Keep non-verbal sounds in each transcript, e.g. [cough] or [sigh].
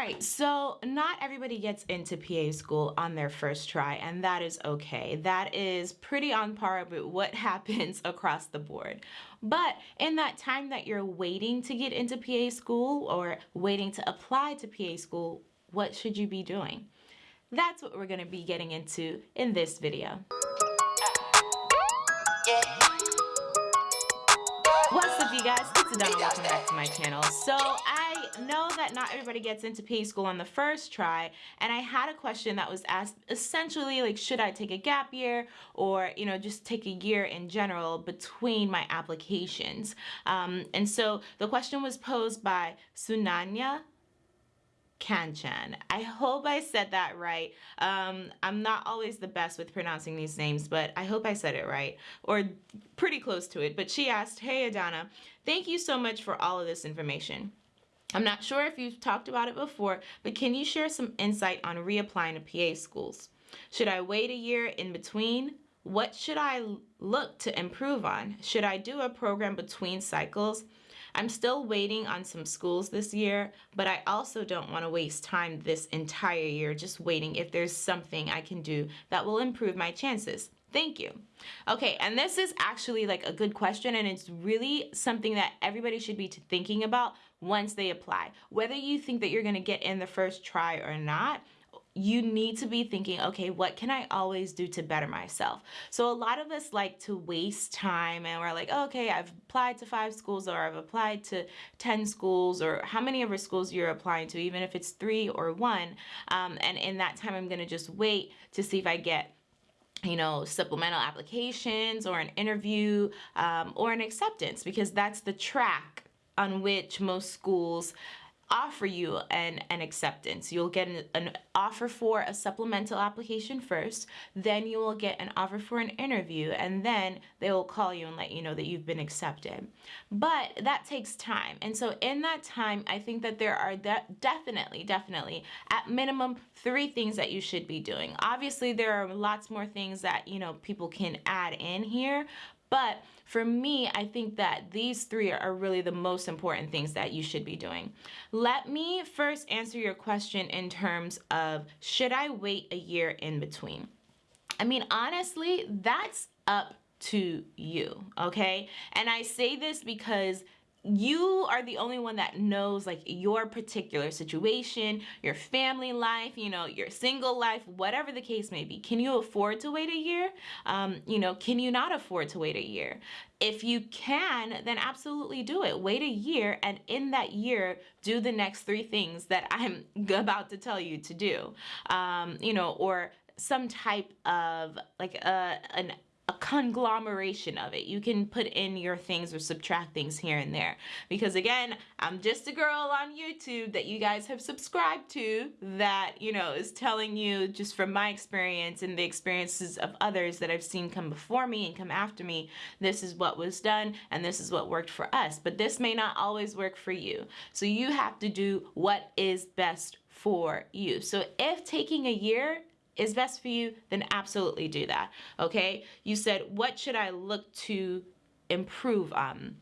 right, so not everybody gets into PA school on their first try, and that is okay. That is pretty on par with what [laughs] happens across the board. But in that time that you're waiting to get into PA school or waiting to apply to PA school, what should you be doing? That's what we're going to be getting into in this video. What's up you guys? It's Adana, welcome back to my channel. So I know that not everybody gets into PA school on the first try and I had a question that was asked essentially like should I take a gap year or you know just take a year in general between my applications. Um, and so the question was posed by Sunanya Kanchan. I hope I said that right. Um, I'm not always the best with pronouncing these names, but I hope I said it right, or pretty close to it. But she asked, Hey Adana, thank you so much for all of this information. I'm not sure if you've talked about it before, but can you share some insight on reapplying to PA schools? Should I wait a year in between? What should I look to improve on? Should I do a program between cycles? I'm still waiting on some schools this year, but I also don't want to waste time this entire year just waiting if there's something I can do that will improve my chances. Thank you. Okay, and this is actually like a good question and it's really something that everybody should be thinking about once they apply. Whether you think that you're gonna get in the first try or not, you need to be thinking, okay, what can I always do to better myself? So a lot of us like to waste time and we're like, oh, okay, I've applied to five schools or I've applied to 10 schools or how many of our schools you're applying to, even if it's three or one. Um, and in that time, I'm gonna just wait to see if I get you know, supplemental applications or an interview um, or an acceptance because that's the track on which most schools offer you an, an acceptance. You'll get an, an, offer for a supplemental application first, then you will get an offer for an interview, and then they will call you and let you know that you've been accepted. But that takes time. And so in that time, I think that there are de definitely, definitely, at minimum, three things that you should be doing. Obviously, there are lots more things that, you know, people can add in here, but for me, I think that these three are really the most important things that you should be doing. Let me first answer your question in terms of should I wait a year in between? I mean, honestly, that's up to you, okay? And I say this because you are the only one that knows like your particular situation, your family life, you know, your single life, whatever the case may be. Can you afford to wait a year? Um, you know, can you not afford to wait a year? If you can, then absolutely do it. Wait a year and in that year, do the next three things that [laughs] I'm about to tell you to do. Um, you know, or some type of like a, uh, an conglomeration of it. You can put in your things or subtract things here and there. Because again, I'm just a girl on YouTube that you guys have subscribed to that, you know, is telling you just from my experience and the experiences of others that I've seen come before me and come after me, this is what was done and this is what worked for us. But this may not always work for you. So you have to do what is best for you. So if taking a year is best for you, then absolutely do that, okay? You said, what should I look to improve on?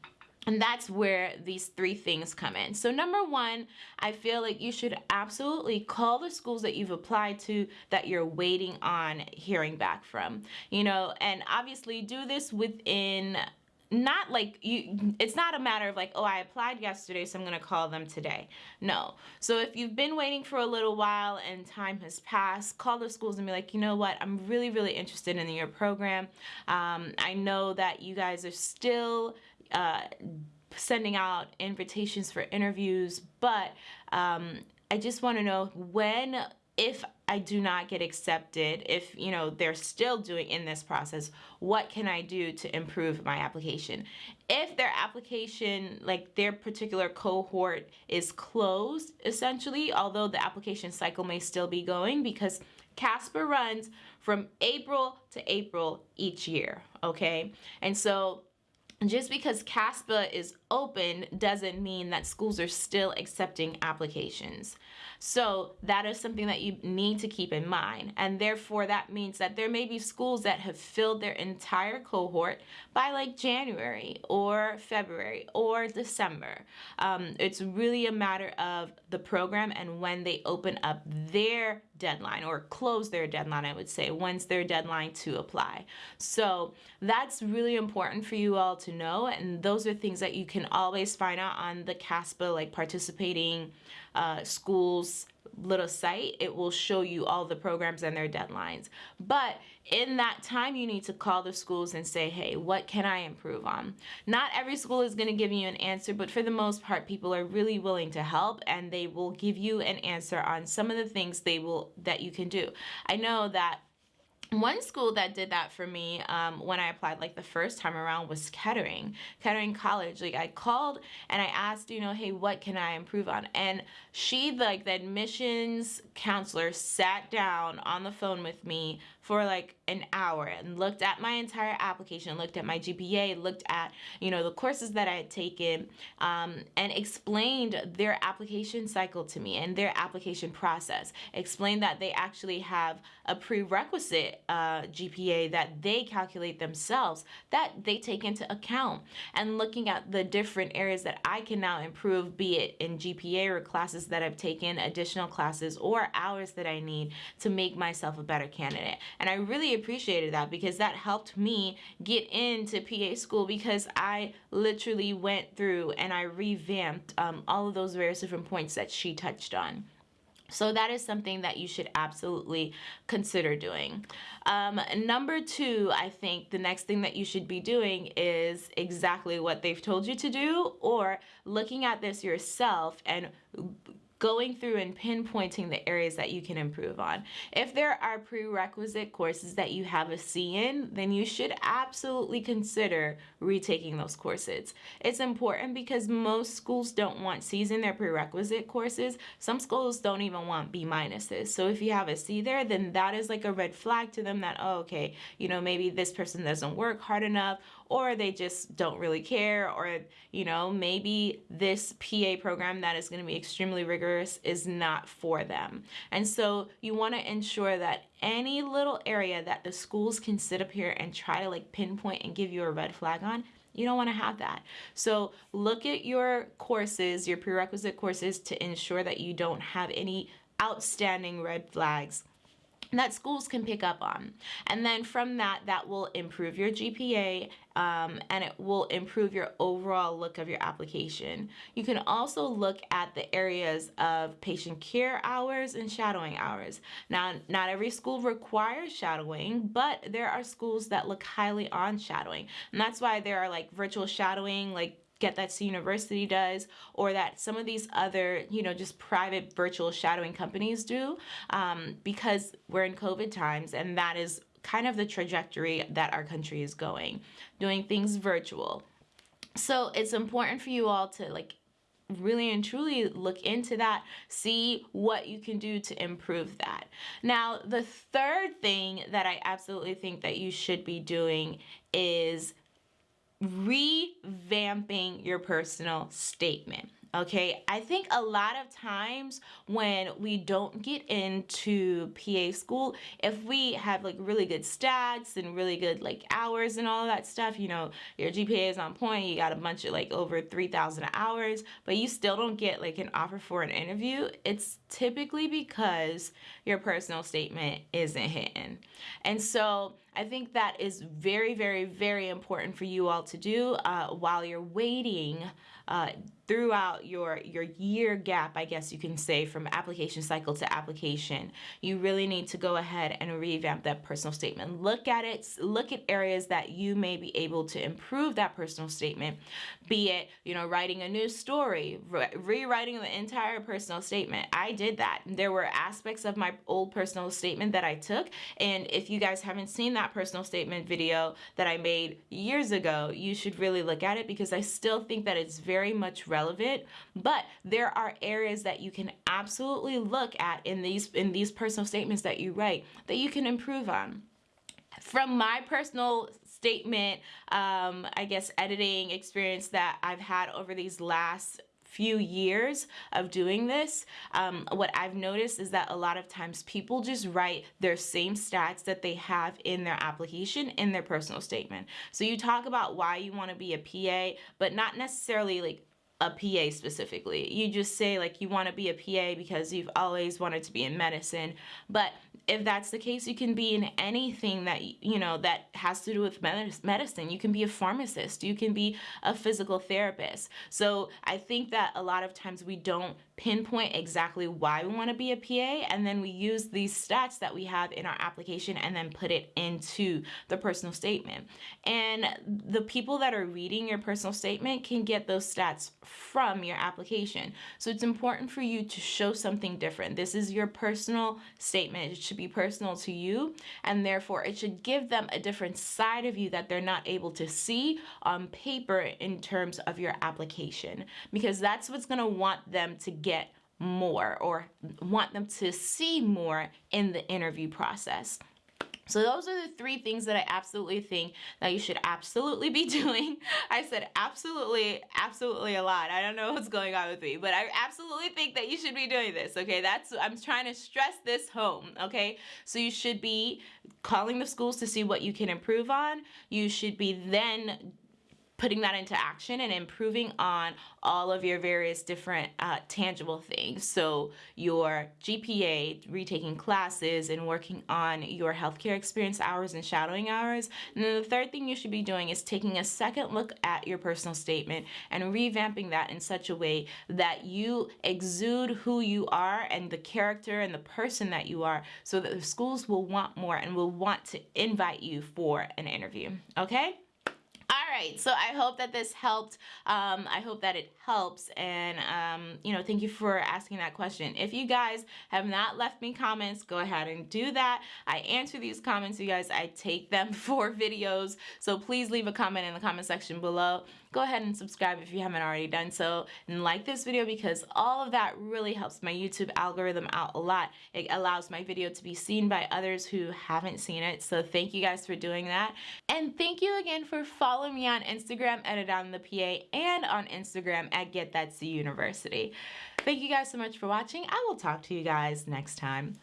And that's where these three things come in. So number one, I feel like you should absolutely call the schools that you've applied to that you're waiting on hearing back from. You know, and obviously do this within not like you it's not a matter of like oh I applied yesterday so I'm gonna call them today. No. So if you've been waiting for a little while and time has passed call the schools and be like you know what? I'm really really interested in your program. Um, I know that you guys are still uh, sending out invitations for interviews but um, I just want to know when if I do not get accepted, if you know they're still doing in this process, what can I do to improve my application? If their application, like their particular cohort is closed essentially, although the application cycle may still be going because CASPA runs from April to April each year, okay? And so just because CASPA is open doesn't mean that schools are still accepting applications. So that is something that you need to keep in mind. And therefore, that means that there may be schools that have filled their entire cohort by like January or February or December. Um, it's really a matter of the program and when they open up their deadline or close their deadline, I would say, when's their deadline to apply. So that's really important for you all to know. And those are things that you can always find out on the CASPA, like participating uh, schools little site, it will show you all the programs and their deadlines. But in that time, you need to call the schools and say, hey, what can I improve on? Not every school is going to give you an answer, but for the most part, people are really willing to help and they will give you an answer on some of the things they will that you can do. I know that one school that did that for me um, when I applied like the first time around was Kettering, Kettering College. Like I called and I asked, you know, hey, what can I improve on? And she, like the admissions counselor, sat down on the phone with me for like an hour and looked at my entire application, looked at my GPA, looked at, you know, the courses that I had taken, um, and explained their application cycle to me and their application process. Explained that they actually have a prerequisite uh, GPA that they calculate themselves that they take into account. And looking at the different areas that I can now improve, be it in GPA or classes that I've taken, additional classes, or hours that I need to make myself a better candidate. And I really appreciated that because that helped me get into PA school because I literally went through and I revamped um, all of those various different points that she touched on. So that is something that you should absolutely consider doing. Um, number two, I think the next thing that you should be doing is exactly what they've told you to do or looking at this yourself and going through and pinpointing the areas that you can improve on. If there are prerequisite courses that you have a C in, then you should absolutely consider retaking those courses. It's important because most schools don't want C's in their prerequisite courses. Some schools don't even want B minuses. So if you have a C there, then that is like a red flag to them that, oh, okay, you know, maybe this person doesn't work hard enough or they just don't really care or you know maybe this PA program that is going to be extremely rigorous is not for them and so you want to ensure that any little area that the schools can sit up here and try to like pinpoint and give you a red flag on you don't want to have that. So look at your courses, your prerequisite courses to ensure that you don't have any outstanding red flags that schools can pick up on. And then from that, that will improve your GPA um, and it will improve your overall look of your application. You can also look at the areas of patient care hours and shadowing hours. Now, not every school requires shadowing, but there are schools that look highly on shadowing. And that's why there are like virtual shadowing, like Get That University does, or that some of these other, you know, just private virtual shadowing companies do, um, because we're in COVID times and that is kind of the trajectory that our country is going, doing things virtual. So it's important for you all to like really and truly look into that, see what you can do to improve that. Now, the third thing that I absolutely think that you should be doing is revamping your personal statement. Okay, I think a lot of times when we don't get into PA school, if we have like really good stats and really good like hours and all that stuff, you know, your GPA is on point, you got a bunch of like over 3,000 hours, but you still don't get like an offer for an interview, it's typically because your personal statement isn't hitting. And so I think that is very, very, very important for you all to do uh, while you're waiting uh, throughout your your year gap I guess you can say from application cycle to application. You really need to go ahead and revamp that personal statement. Look at it look at areas that you may be able to improve that personal statement be it you know writing a new story re rewriting the entire personal statement. I did that. There were aspects of my old personal statement that I took and if you guys haven't seen that personal statement video that I made years ago you should really look at it because I still think that it's very much relevant relevant, but there are areas that you can absolutely look at in these in these personal statements that you write that you can improve on. From my personal statement, um, I guess, editing experience that I've had over these last few years of doing this, um, what I've noticed is that a lot of times people just write their same stats that they have in their application in their personal statement. So you talk about why you want to be a PA, but not necessarily like a PA specifically. You just say like you want to be a PA because you've always wanted to be in medicine, but if that's the case, you can be in anything that, you know, that has to do with medicine. You can be a pharmacist. You can be a physical therapist. So I think that a lot of times we don't pinpoint exactly why we want to be a PA and then we use these stats that we have in our application and then put it into the personal statement. And the people that are reading your personal statement can get those stats from your application. So it's important for you to show something different. This is your personal statement. It should be personal to you and therefore it should give them a different side of you that they're not able to see on paper in terms of your application because that's what's going to want them to get get more or want them to see more in the interview process. So those are the three things that I absolutely think that you should absolutely be [laughs] doing. I said absolutely, absolutely a lot. I don't know what's going on with me, but I absolutely think that you should be doing this, okay? That's, I'm trying to stress this home, okay? So you should be calling the schools to see what you can improve on. You should be then putting that into action and improving on all of your various different uh, tangible things. So your GPA, retaking classes, and working on your healthcare experience hours and shadowing hours. And then the third thing you should be doing is taking a second look at your personal statement and revamping that in such a way that you exude who you are and the character and the person that you are so that the schools will want more and will want to invite you for an interview. Okay? Right, so I hope that this helped. Um, I hope that it helps. And, um, you know, thank you for asking that question. If you guys have not left me comments, go ahead and do that. I answer these comments, you guys. I take them [laughs] for videos. So please leave a comment in the comment section below go ahead and subscribe if you haven't already done so and like this video because all of that really helps my YouTube algorithm out a lot. It allows my video to be seen by others who haven't seen it. So thank you guys for doing that. And thank you again for following me on Instagram at Adana the PA and on Instagram at Get University. Thank you guys so much for watching. I will talk to you guys next time.